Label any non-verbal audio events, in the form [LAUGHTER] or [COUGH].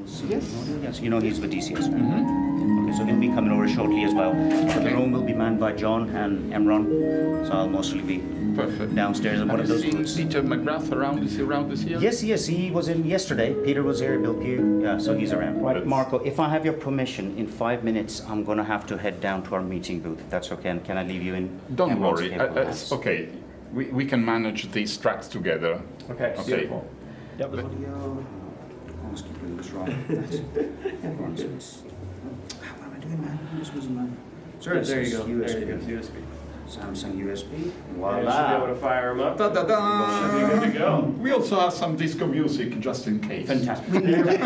Yes. Yes, you know he's with DCS. Okay, so he'll be coming over shortly as well. So the room will be manned by John and Emron, so I'll mostly be Perfect. downstairs in one of Have those you booths. seen Peter McGrath around? Is he around this year? Yes, yes, he was in yesterday. Peter was here, Bill Pugh, yeah, so he's around. Right, Good. Marco, if I have your permission, in five minutes, I'm gonna have to head down to our meeting booth, if that's okay, and can I leave you in? Don't Emron's worry. capable Uh, uh, it's okay. We, we can manage these tracks together. Okay, Okay. beautiful. Yep. Audio, I almost keep doing this wrong. [LAUGHS] That's Emron's. it's- What am I doing, man? I'm just losing my. Sure, there you go. is There you go. USB. USB. Samsung USB. And you should be Voila. able to fire them up. Da, da, da. Should be good to go. We also have some disco music just in case. Fantastic. You [LAUGHS] know?